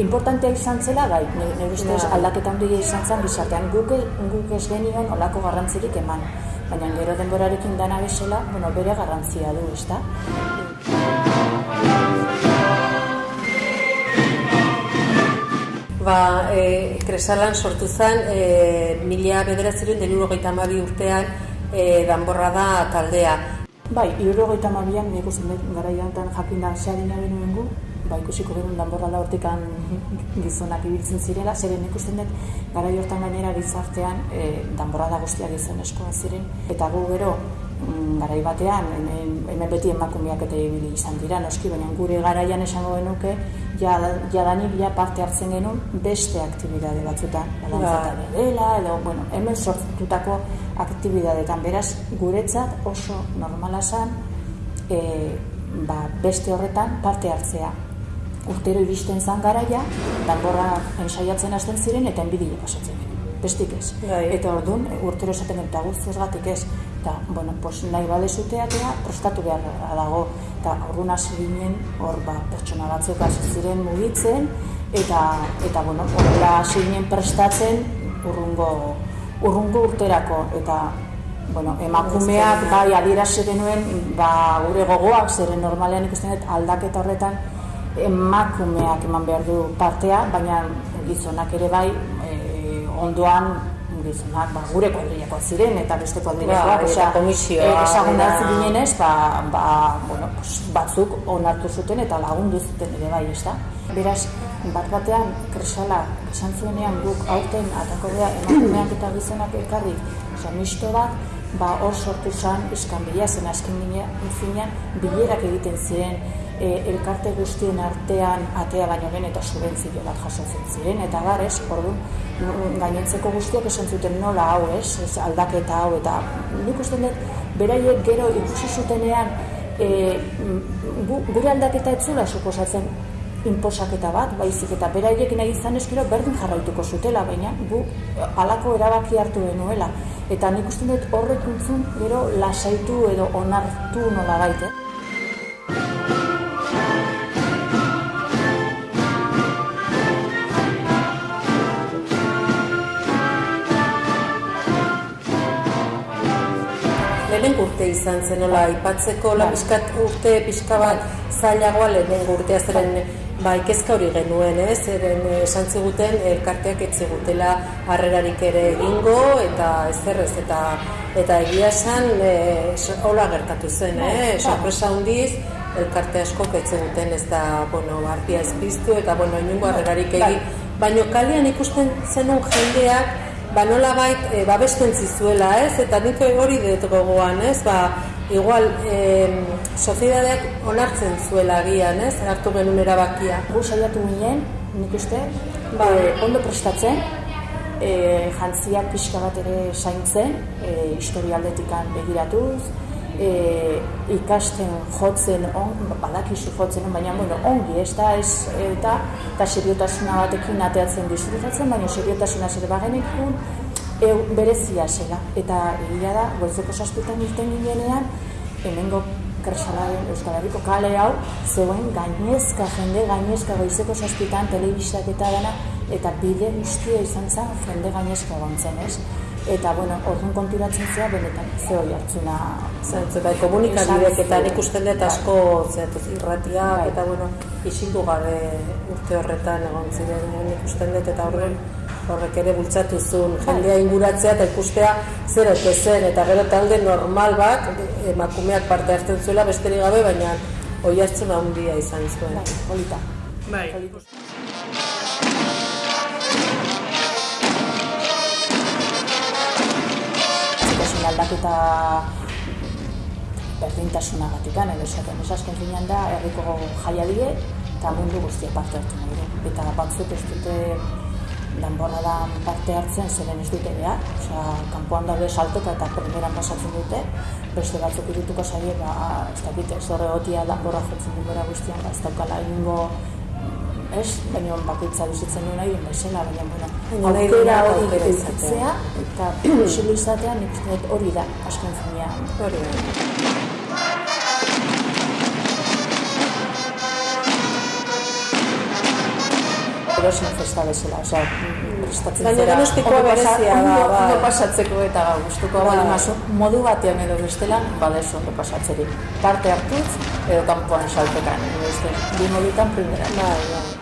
importantea izan zela, bai, nire ustez aldaketa handia izan zen gizartean guk, guk ez genion olako garrantzirik eman. Baina gero denborarekin dana bezala, bueno, bere garrantzia du, ezta? Ba, e, kresalan sortu zen, e, mila bederatzerun den urrogeita urtean e, danborra da taldea. Bai, irrogeita mabian, nik uste dut gara jakin da zeadina benuen gu, ba, ikusiko genuen danborra da hortikan gizonak ibiltzen zirela, zeren ikusten dut gara jortan gainera gizartean e, danborra da guztia eskoa ziren, eta gu gero mm, garai batean, hemen beti emakumeak eta ibili izan dira, noski, baina gure garaian esango genuke, ja, jadanik ja parte hartzen genuen beste aktibidade batzutan, balantzata ba. dela, edo, bueno, hemen sortutako aktibidadetan, beraz, guretzat oso normala zen, e, ba, beste horretan parte hartzea urtero iristen zan garaia, danborra ensaiatzen hasten ziren eta enbidia pasatzen bestik ez. Bai. Eta orduan, urtero esaten eta guzti gatik ez. Eta, bueno, pos, nahi bade zuteatea, prestatu behar dago. Eta orduan hasi ginen, hor, ba, pertsona batzuk hasi ziren mugitzen, eta, eta bueno, horrela hasi ginen prestatzen urrungo, urrungo urterako. Eta, bueno, emakumeak, bai, adierazi genuen, ba, gure gogoak, zeren normalean ikusten dut aldaketa horretan, emakumeak eman behar du partea, baina gizonak ere bai e, ondoan gizonak ba, gure kuadriakoak ziren eta beste kuadriakoak, ba, eta komisioa. E, ba, ba, bueno, pues, batzuk onartu zuten eta lagundu zuten ere bai, ez da. Beraz, bat batean, kresala, esan zuenean guk aurten atako beha emakumeak eta gizonak ekarri, oza, misto bat, ba, hor sortu zen, izkan bila, zen azken finean, bilerak egiten ziren, e, elkarte guztien artean atea baino gen eta subentzio bat jasotzen ziren. Eta gar, ez, orduan, gainentzeko guztiak esan zuten nola hau, ez, ez aldaketa hau, eta nik uste dut, beraiek gero ikusi zutenean, e, gure aldaketa etzula suposatzen inposaketa bat, baizik eta beraiek nahi izan eskero berdin jarraituko zutela, baina gu alako erabaki hartu denuela. Eta nik uste dut horrek gero lasaitu edo onartu nola baita. Eh? lehen urte izan zen, nola, ipatzeko la urte pixka bat zailagoa lehen urtea zeren ba, ikezka hori genuen, ez, zeren esan ziguten elkarteak etzigutela harrerarik ere egingo eta ez zerrez, eta eta egia esan e, hola gertatu zen, eh? sorpresa hundiz, elkarte asko etziguten ez da, bueno, bartia ez biztu, eta, bueno, inungo harrerarik egin, baino kalian ikusten zenun jendeak, ba nola bait e, babesten zizuela, ez? Eta nik hori dut gogoan, ez? Ba, igual, e, soziedadeak onartzen zuela agian, ez? Hartu genuen erabakia. Gu saiatu ginen, nik uste, ba, e, ondo prestatzen, e, jantziak pixka bat ere zaintzen, e, historialdetikan begiratuz, e, ikasten jotzen on, badakizu jotzen baina bueno, ongi, ez da, ez, eta, eta seriotasuna batekin ateatzen disfrutatzen, baina seriotasuna zer bagenekun, e, berezia zela. Eta egia da, goizeko saspitan irten ginenean, hemengo kresalaren Euskal Herriko kale hau, zeuen gainezka, jende gainezka goizeko saspitan, telebistak eta dena, eta bide guztia izan zen, jende gainezka gontzen, ez? Eta bueno, orduan konturatzen zea benetan ze hori hartzuna zentzu bai komunikabidek eta nik uste dut asko zeatu irratia bai. eta bueno, isildu gabe urte horretan egon ziren. Nik uste dut eta horren horrek ere bultzatu zuen bai. jendea inguratzea eta ikustea zer ote zen. Eta gero talde normal bat emakumeak parte hartzen zuela besterik gabe baina hori hartzen handia izan zuen. Bai, polita. Bai. Aldaketa berdintasuna gatikan, edo esaten, ez azken finean da, herriko jaia die, eta mundu guztia parte hartu nahi Eta batzuk ez dute danborra da parte hartzen zeren ez dute behar, osea, kanpoan daude saltoka eta primeran pasatzen dute, beste batzuk irituko zaie, ba, ez dakit, ez horre gotia danborra jotzen denbora guztian, ba, ez daukala ingo ez, baina bakoitza bizitzen duen nahi bezala, baina bueno, aukera hori izatea eta posible izatea nik hori da, asken finean. Hori da. edozein festa bezala, osea, prestatzen Baina zera. Donostikoa ondo pasa- berezia da, bai. ondo pasatzeko eta gustuko Bai. bali mazu, modu batean edo bestelan, badezu ondo pasatzerik. Parte hartuz, edo kanpoan saltekan, edo beste, bi modutan primera. Bai, bai.